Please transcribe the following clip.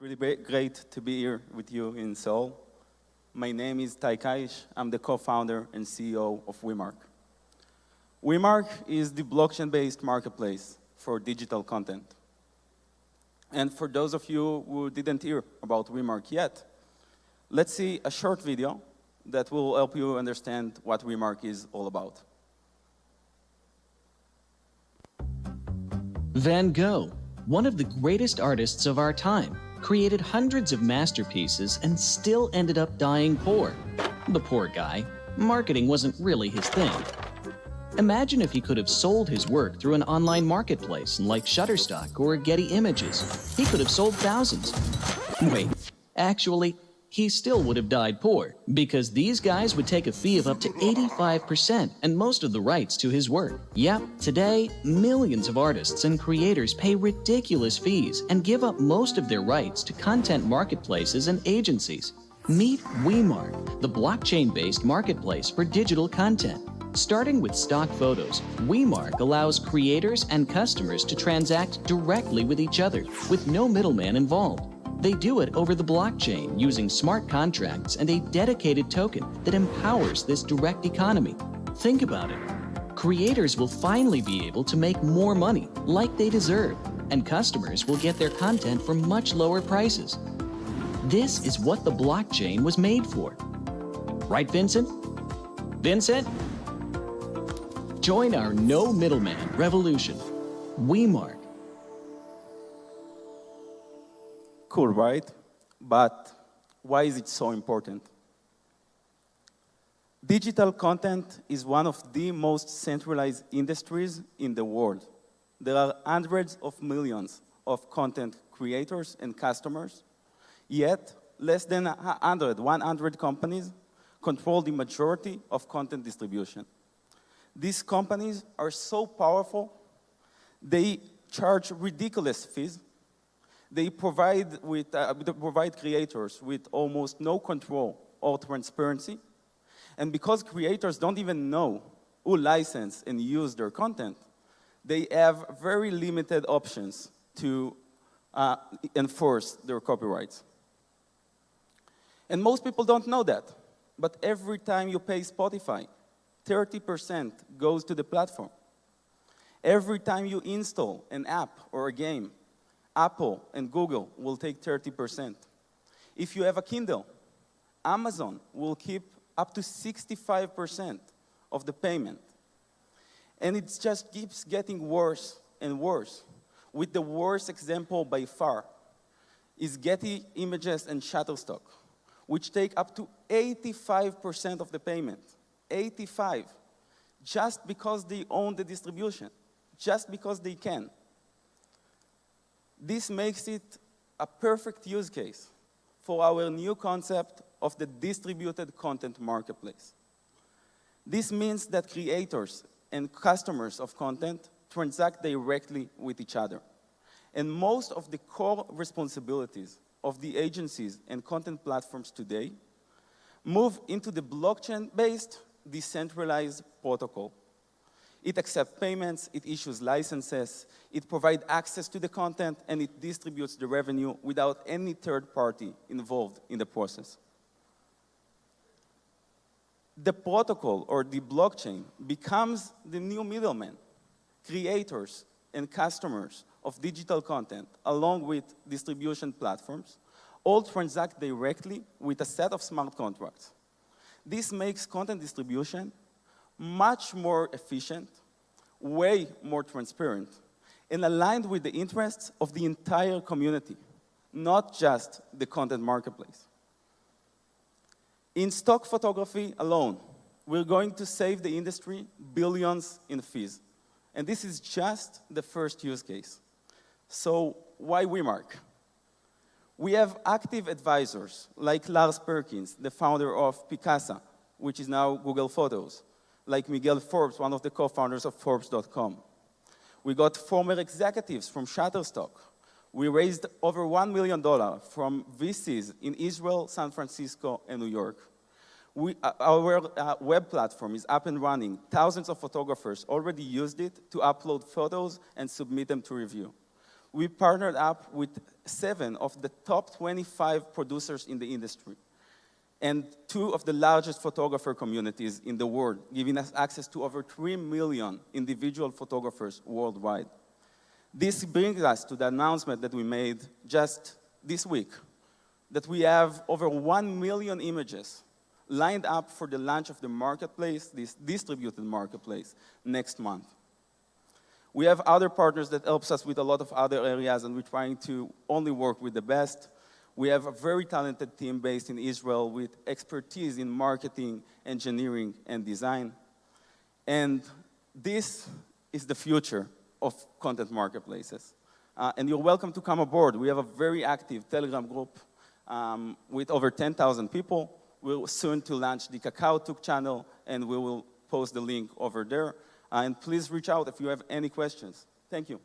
It's really great to be here with you in Seoul. My name is Tai Kaish. I'm the co-founder and CEO of WeMark. WeMark is the blockchain-based marketplace for digital content. And for those of you who didn't hear about WeMark yet, let's see a short video that will help you understand what WeMark is all about. Van Gogh, one of the greatest artists of our time, created hundreds of masterpieces and still ended up dying poor. The poor guy. Marketing wasn't really his thing. Imagine if he could have sold his work through an online marketplace like Shutterstock or Getty Images. He could have sold thousands. Wait, actually, he still would have died poor because these guys would take a fee of up to 85% and most of the rights to his work. Yep, today, millions of artists and creators pay ridiculous fees and give up most of their rights to content marketplaces and agencies. Meet WeMark, the blockchain-based marketplace for digital content. Starting with stock photos, WeMark allows creators and customers to transact directly with each other with no middleman involved. They do it over the blockchain using smart contracts and a dedicated token that empowers this direct economy. Think about it. Creators will finally be able to make more money like they deserve, and customers will get their content for much lower prices. This is what the blockchain was made for. Right, Vincent? Vincent? Join our no middleman revolution. WeMark. Cool, right? But why is it so important? Digital content is one of the most centralized industries in the world. There are hundreds of millions of content creators and customers, yet less than 100, 100 companies control the majority of content distribution. These companies are so powerful, they charge ridiculous fees they provide, with, uh, they provide creators with almost no control or transparency. And because creators don't even know who license and use their content, they have very limited options to uh, enforce their copyrights. And most people don't know that. But every time you pay Spotify, 30% goes to the platform. Every time you install an app or a game, Apple and Google will take 30%. If you have a Kindle, Amazon will keep up to 65% of the payment. And it just keeps getting worse and worse. With the worst example by far is Getty Images and Shutterstock, which take up to 85% of the payment. 85. Just because they own the distribution. Just because they can. This makes it a perfect use case for our new concept of the distributed content marketplace. This means that creators and customers of content transact directly with each other. And most of the core responsibilities of the agencies and content platforms today move into the blockchain-based decentralized protocol it accepts payments, it issues licenses, it provides access to the content, and it distributes the revenue without any third party involved in the process. The protocol or the blockchain becomes the new middleman. Creators and customers of digital content, along with distribution platforms, all transact directly with a set of smart contracts. This makes content distribution much more efficient, way more transparent, and aligned with the interests of the entire community, not just the content marketplace. In stock photography alone, we're going to save the industry billions in fees. And this is just the first use case. So why WeMark? We have active advisors like Lars Perkins, the founder of Picasa, which is now Google Photos, like Miguel Forbes, one of the co-founders of Forbes.com. We got former executives from Shutterstock. We raised over $1 million from VCs in Israel, San Francisco, and New York. We, uh, our uh, web platform is up and running. Thousands of photographers already used it to upload photos and submit them to review. We partnered up with seven of the top 25 producers in the industry and two of the largest photographer communities in the world, giving us access to over 3 million individual photographers worldwide. This brings us to the announcement that we made just this week, that we have over 1 million images lined up for the launch of the marketplace, this distributed marketplace, next month. We have other partners that helps us with a lot of other areas, and we're trying to only work with the best. We have a very talented team based in Israel with expertise in marketing, engineering, and design. And this is the future of content marketplaces. Uh, and you're welcome to come aboard. We have a very active Telegram group um, with over 10,000 people. We're soon to launch the KakaoTalk channel, and we will post the link over there. Uh, and please reach out if you have any questions. Thank you.